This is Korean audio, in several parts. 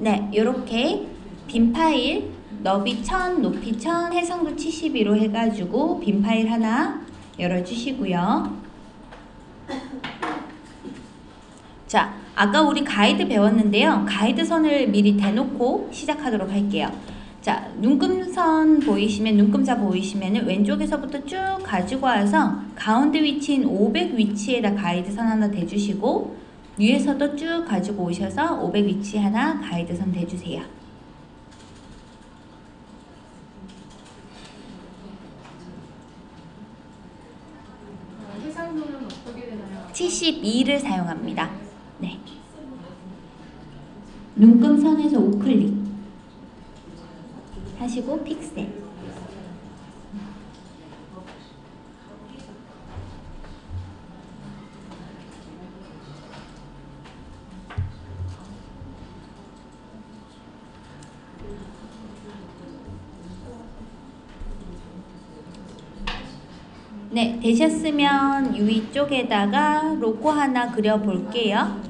네, 이렇게 빈 파일 너비 1000, 높이 1000, 해상도 72로 해가지고 빈 파일 하나 열어주시고요. 자, 아까 우리 가이드 배웠는데요. 가이드 선을 미리 대놓고 시작하도록 할게요. 자, 눈금선 보이시면, 눈금자 보이시면 왼쪽에서부터 쭉 가지고 와서 가운데 위치인 500 위치에다 가이드 선 하나 대주시고 위에서도 쭉 가지고 오셔서 500 위치 하나 가이드 선 대주세요. 해상도는 어떻게 되나요? 72를 사용합니다. 네. 눈금선에서 우클릭 하시고 픽셀 네, 되셨으면 위 쪽에다가 로고 하나 그려볼게요.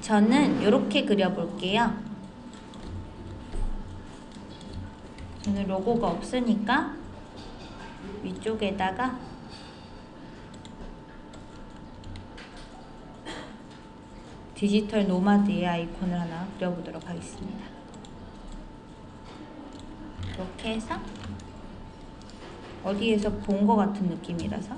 저는 이렇게 그려볼게요. 저는 로고가 없으니까 위쪽에다가 디지털 노마드의 아이콘을 하나 그려보도록 하겠습니다. 이렇게 해서 어디에서 본 것 같은 느낌이라서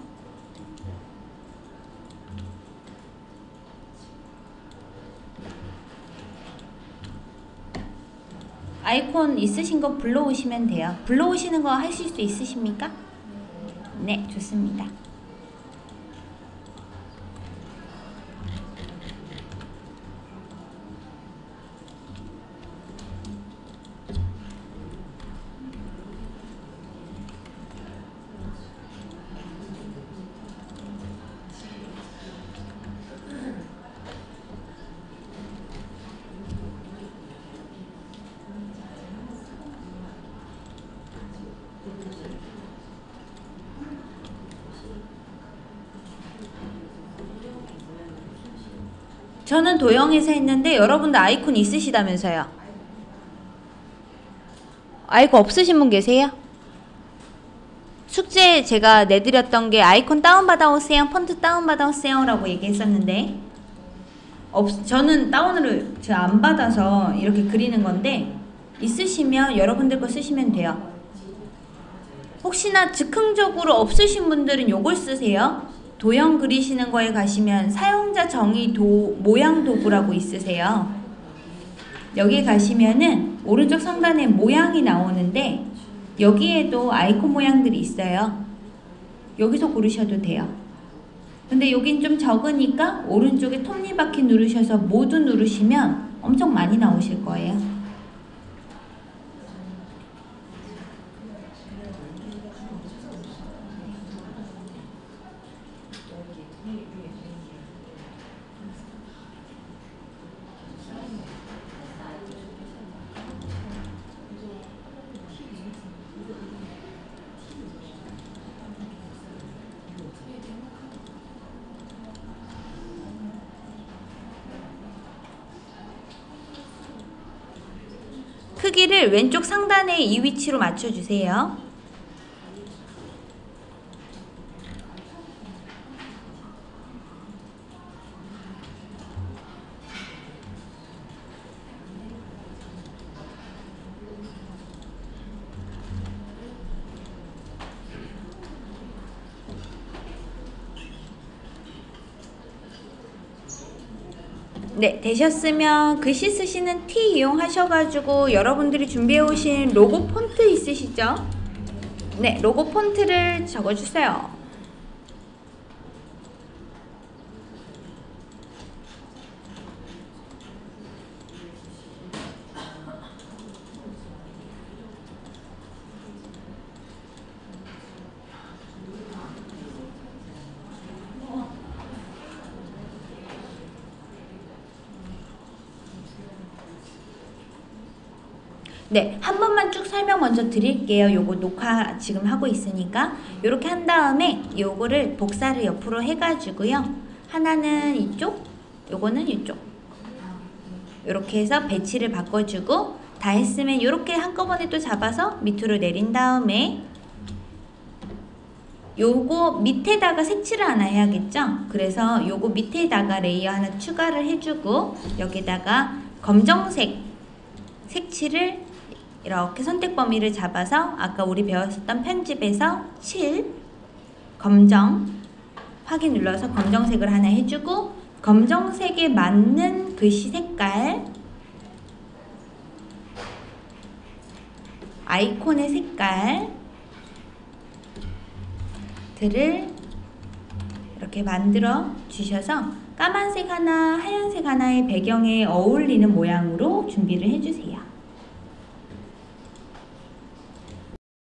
아이콘 있으신 거 불러오시면 돼요. 불러오시는 거 하실 수 있으십니까? 네, 좋습니다. 저는 도형에서 했는데 여러분들 아이콘 있으시다면서요. 아이콘 없으신 분 계세요? 숙제 제가 내드렸던 게 아이콘 다운받아 오세요. 폰트 다운받아 오세요. 라고 얘기했었는데 없, 저는 다운을 안 받아서 이렇게 그리는 건데 있으시면 여러분들 거 쓰시면 돼요. 혹시나 즉흥적으로 없으신 분들은 요걸 쓰세요. 도형 그리시는 거에 가시면 사용자 정의 도, 모양 도구라고 있으세요. 여기 가시면은 오른쪽 상단에 모양이 나오는데 여기에도 아이콘 모양들이 있어요. 여기서 고르셔도 돼요. 근데 여긴 좀 적으니까 오른쪽에 톱니바퀴 누르셔서 모두 누르시면 엄청 많이 나오실 거예요. 크기를 왼쪽 상단에 이 위치로 맞춰주세요. 네, 되셨으면 글씨 쓰시는 T 이용하셔가지고 여러분들이 준비해 오신 로고 폰트 있으시죠? 네, 로고 폰트를 적어주세요. 네, 한 번만 쭉 설명 먼저 드릴게요. 요거 녹화 지금 하고 있으니까 요렇게 한 다음에 요거를 복사를 옆으로 해가지고요. 하나는 이쪽, 요거는 이쪽. 이렇게 해서 배치를 바꿔주고 다 했으면 이렇게 한꺼번에 또 잡아서 밑으로 내린 다음에 요거 밑에다가 색칠을 하나 해야겠죠? 그래서 요거 밑에다가 layer 하나 추가를 해주고 여기다가 검정색 색칠을 이렇게 선택 범위를 잡아서 아까 우리 배웠었던 편집에서 7 검정 확인 눌러서 검정색을 하나 해주고 검정색에 맞는 글씨 색깔 아이콘의 색깔 들을 이렇게 만들어 주셔서 까만색 하나, 하얀색 하나의 배경에 어울리는 모양으로 준비를 해주세요.